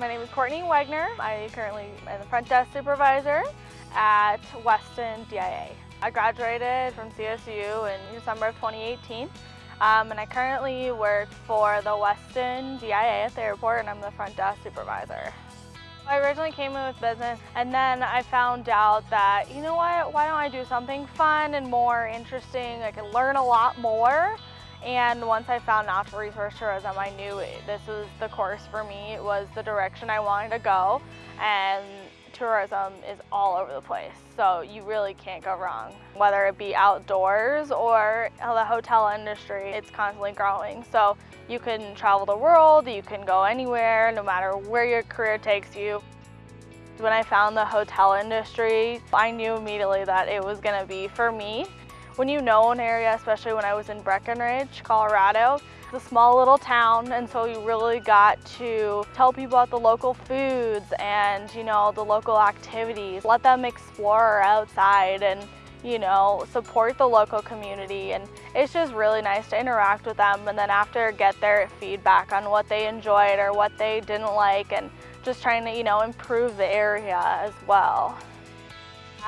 My name is Courtney Wagner. I currently am the front desk supervisor at Westin DIA. I graduated from CSU in December of 2018 um, and I currently work for the Westin DIA at the airport and I'm the front desk supervisor. I originally came in with business and then I found out that, you know what, why don't I do something fun and more interesting? I can learn a lot more and once I found natural resource tourism, I knew this was the course for me. It was the direction I wanted to go. And tourism is all over the place. So you really can't go wrong. Whether it be outdoors or the hotel industry, it's constantly growing. So you can travel the world, you can go anywhere, no matter where your career takes you. When I found the hotel industry, I knew immediately that it was gonna be for me. When you know an area, especially when I was in Breckenridge, Colorado, it's a small little town and so you really got to tell people about the local foods and you know the local activities. Let them explore outside and you know, support the local community and it's just really nice to interact with them and then after get their feedback on what they enjoyed or what they didn't like and just trying to, you know, improve the area as well.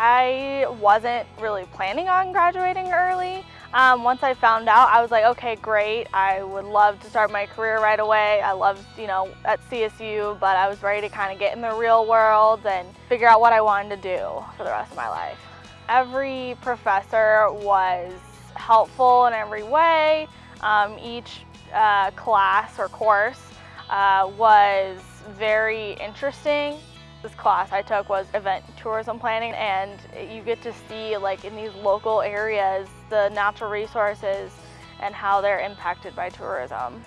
I wasn't really planning on graduating early. Um, once I found out, I was like, okay, great. I would love to start my career right away. I loved, you know, at CSU, but I was ready to kind of get in the real world and figure out what I wanted to do for the rest of my life. Every professor was helpful in every way. Um, each uh, class or course uh, was very interesting. This class I took was event tourism planning and you get to see like in these local areas the natural resources and how they're impacted by tourism.